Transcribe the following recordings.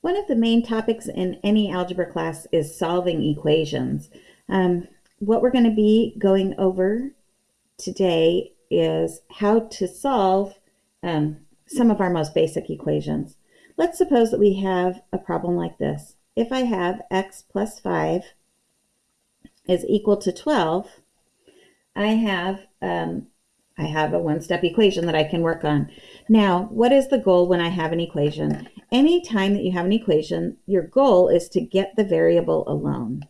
One of the main topics in any algebra class is solving equations. Um, what we're going to be going over today is how to solve um, some of our most basic equations. Let's suppose that we have a problem like this. If I have x plus 5 is equal to 12, I have um, I have a one-step equation that I can work on. Now, what is the goal when I have an equation? Anytime that you have an equation, your goal is to get the variable alone.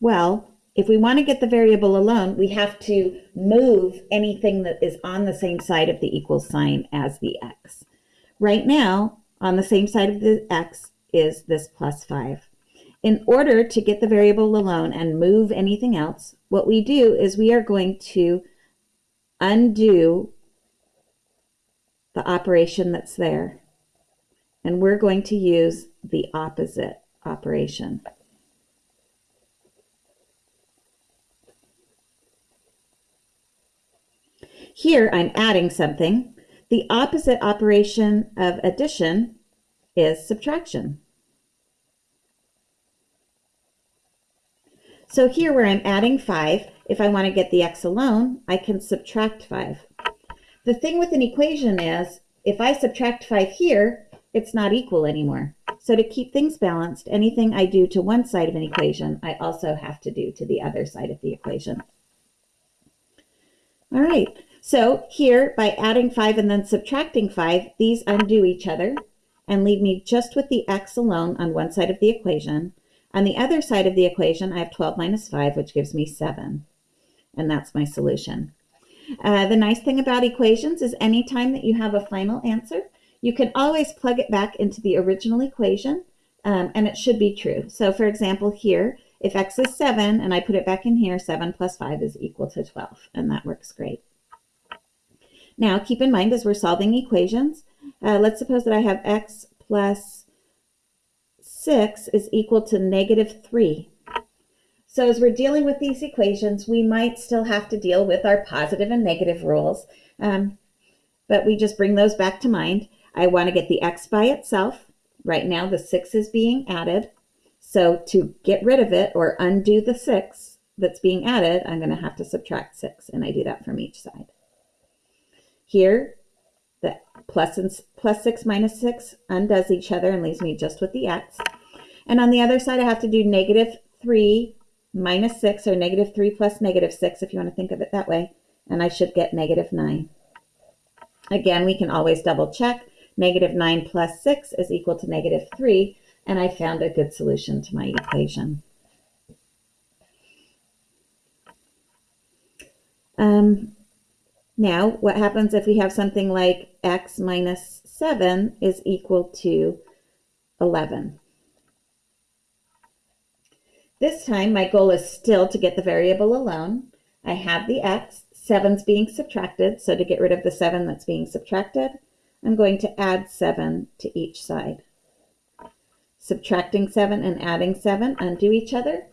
Well, if we want to get the variable alone, we have to move anything that is on the same side of the equal sign as the x. Right now, on the same side of the x is this plus 5. In order to get the variable alone and move anything else, what we do is we are going to undo the operation that's there. And we're going to use the opposite operation. Here I'm adding something. The opposite operation of addition is subtraction. So here where I'm adding 5, if I want to get the x alone, I can subtract 5. The thing with an equation is, if I subtract 5 here, it's not equal anymore. So to keep things balanced, anything I do to one side of an equation, I also have to do to the other side of the equation. All right, so here by adding 5 and then subtracting 5, these undo each other and leave me just with the x alone on one side of the equation. On the other side of the equation, I have 12 minus 5, which gives me 7. And that's my solution. Uh, the nice thing about equations is anytime that you have a final answer, you can always plug it back into the original equation, um, and it should be true. So for example, here, if x is 7 and I put it back in here, 7 plus 5 is equal to 12, and that works great. Now, keep in mind as we're solving equations, uh, let's suppose that I have x plus 6 is equal to negative 3. So as we're dealing with these equations, we might still have to deal with our positive and negative rules, um, but we just bring those back to mind. I want to get the x by itself. Right now the 6 is being added. So to get rid of it or undo the 6 that's being added, I'm going to have to subtract 6, and I do that from each side. Here, plus, plus 6 minus 6 undoes each other and leaves me just with the x. And on the other side, I have to do negative 3 minus 6, or negative 3 plus negative 6, if you want to think of it that way. And I should get negative 9. Again, we can always double check. Negative 9 plus 6 is equal to negative 3, and I found a good solution to my equation. Um, now, what happens if we have something like x minus 7 is equal to 11? This time, my goal is still to get the variable alone. I have the x, 7's being subtracted, so to get rid of the 7 that's being subtracted, I'm going to add 7 to each side. Subtracting 7 and adding 7 undo each other,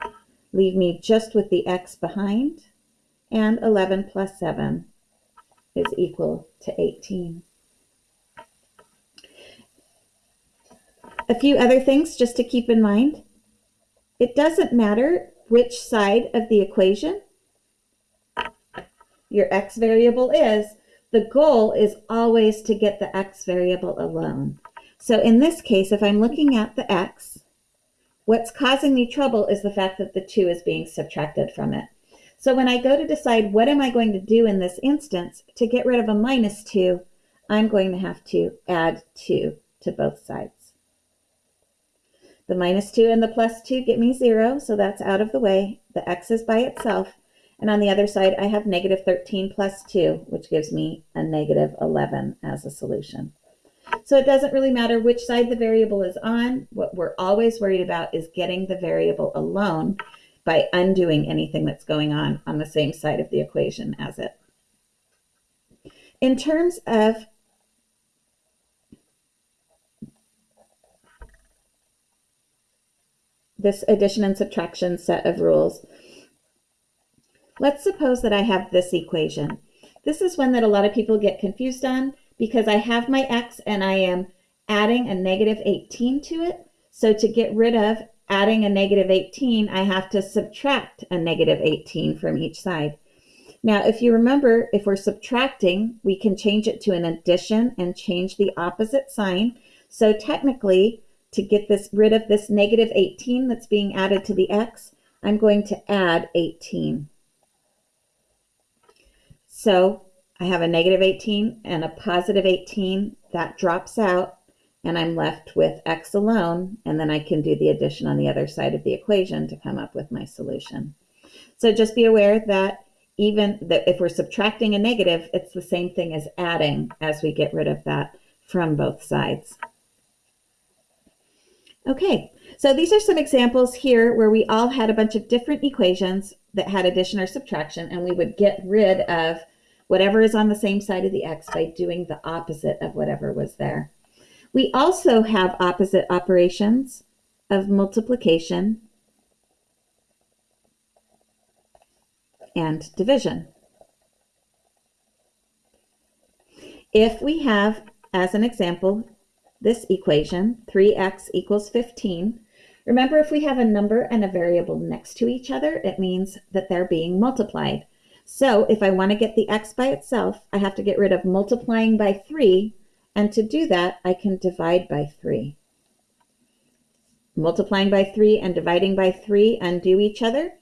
leave me just with the x behind, and 11 plus 7 is equal to 18. A few other things just to keep in mind. It doesn't matter which side of the equation your x variable is, the goal is always to get the x variable alone. So in this case, if I'm looking at the x, what's causing me trouble is the fact that the 2 is being subtracted from it. So when I go to decide what am I going to do in this instance, to get rid of a minus 2, I'm going to have to add 2 to both sides. The minus 2 and the plus 2 get me 0, so that's out of the way. The x is by itself. And on the other side, I have negative 13 plus 2, which gives me a negative 11 as a solution. So it doesn't really matter which side the variable is on. What we're always worried about is getting the variable alone by undoing anything that's going on on the same side of the equation as it. In terms of this addition and subtraction set of rules, let's suppose that I have this equation. This is one that a lot of people get confused on because I have my x and I am adding a negative 18 to it. So to get rid of adding a negative 18, I have to subtract a negative 18 from each side. Now, if you remember, if we're subtracting, we can change it to an addition and change the opposite sign. So technically, to get this rid of this negative 18 that's being added to the x, I'm going to add 18. So I have a negative 18 and a positive 18. That drops out, and I'm left with x alone, and then I can do the addition on the other side of the equation to come up with my solution. So just be aware that even that if we're subtracting a negative, it's the same thing as adding as we get rid of that from both sides. Okay, so these are some examples here where we all had a bunch of different equations that had addition or subtraction, and we would get rid of whatever is on the same side of the x by doing the opposite of whatever was there. We also have opposite operations of multiplication and division. If we have, as an example, this equation, 3x equals 15, remember if we have a number and a variable next to each other, it means that they're being multiplied. So if I want to get the x by itself, I have to get rid of multiplying by 3, and to do that, I can divide by 3. Multiplying by 3 and dividing by 3 undo each other,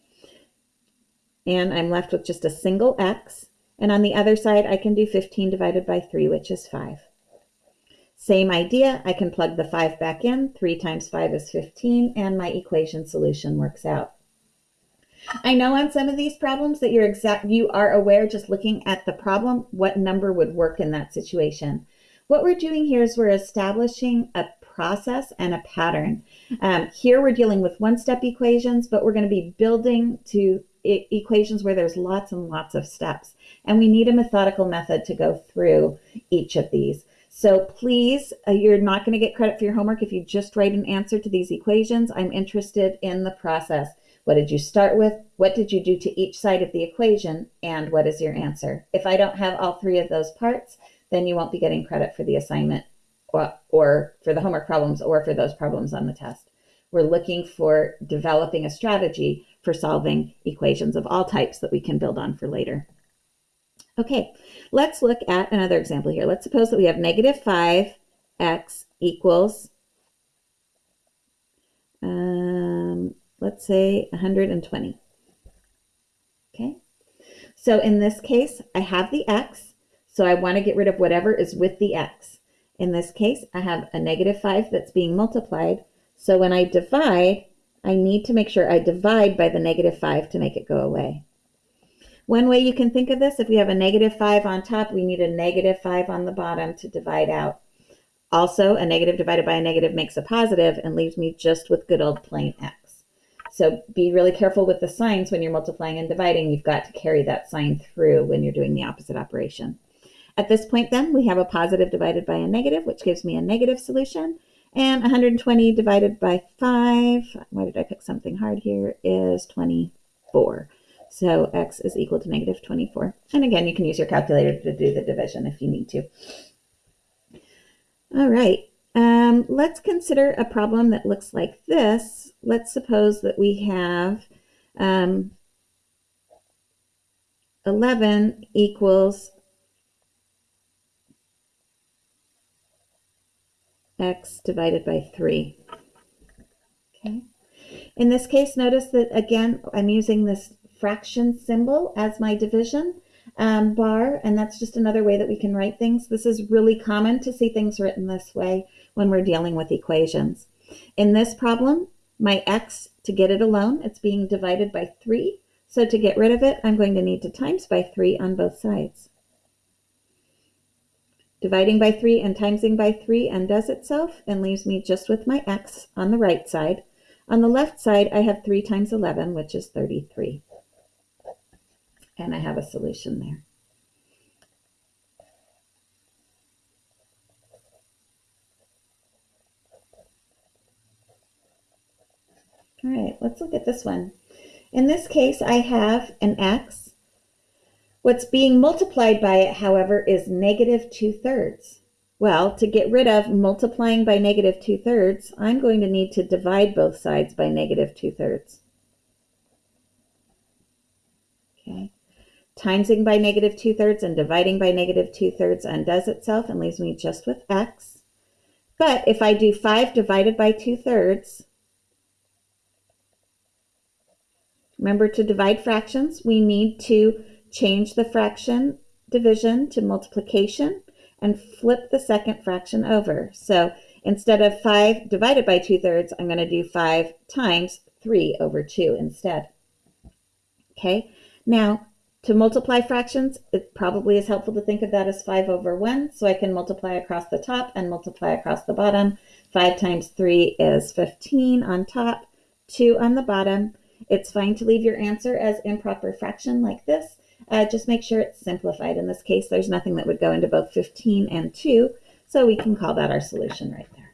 and I'm left with just a single x. And on the other side, I can do 15 divided by 3, which is 5. Same idea, I can plug the 5 back in. 3 times 5 is 15, and my equation solution works out. I know on some of these problems that you're exact you are aware just looking at the problem what number would work in that situation. What we're doing here is we're establishing a process and a pattern. Um, here we're dealing with one-step equations, but we're going to be building to e equations where there's lots and lots of steps. And we need a methodical method to go through each of these. So please, uh, you're not going to get credit for your homework if you just write an answer to these equations. I'm interested in the process. What did you start with? What did you do to each side of the equation? And what is your answer? If I don't have all three of those parts, then you won't be getting credit for the assignment or, or for the homework problems or for those problems on the test. We're looking for developing a strategy for solving equations of all types that we can build on for later. Okay, let's look at another example here. Let's suppose that we have negative 5x equals, um, let's say 120. Okay, so in this case, I have the x, so I want to get rid of whatever is with the x. In this case, I have a negative 5 that's being multiplied, so when I divide, I need to make sure I divide by the negative 5 to make it go away. One way you can think of this, if we have a negative 5 on top, we need a negative 5 on the bottom to divide out. Also, a negative divided by a negative makes a positive and leaves me just with good old plain x. So be really careful with the signs when you're multiplying and dividing. You've got to carry that sign through when you're doing the opposite operation. At this point then, we have a positive divided by a negative, which gives me a negative solution. And 120 divided by 5, why did I pick something hard here, is 24. So x is equal to negative 24. And again, you can use your calculator to do the division if you need to. All right, um, let's consider a problem that looks like this. Let's suppose that we have um, 11 equals x divided by 3. Okay. In this case, notice that again, I'm using this fraction symbol as my division um, bar, and that's just another way that we can write things. This is really common to see things written this way when we're dealing with equations. In this problem, my x, to get it alone, it's being divided by 3. So to get rid of it, I'm going to need to times by 3 on both sides. Dividing by 3 and timesing by 3 undoes itself and leaves me just with my x on the right side. On the left side, I have 3 times 11, which is 33. And I have a solution there. All right, let's look at this one. In this case, I have an x What's being multiplied by it, however, is negative 2 thirds. Well, to get rid of multiplying by negative 2 thirds, I'm going to need to divide both sides by negative 2 thirds. Okay. Timesing by negative 2 thirds and dividing by negative 2 thirds undoes itself and leaves me just with x. But if I do 5 divided by 2 thirds, remember to divide fractions, we need to change the fraction division to multiplication and flip the second fraction over. So instead of 5 divided by 2 thirds, I'm going to do 5 times 3 over 2 instead. Okay, now to multiply fractions, it probably is helpful to think of that as 5 over 1. So I can multiply across the top and multiply across the bottom. 5 times 3 is 15 on top, 2 on the bottom. It's fine to leave your answer as improper fraction like this. Uh, just make sure it's simplified. In this case, there's nothing that would go into both 15 and 2, so we can call that our solution right there.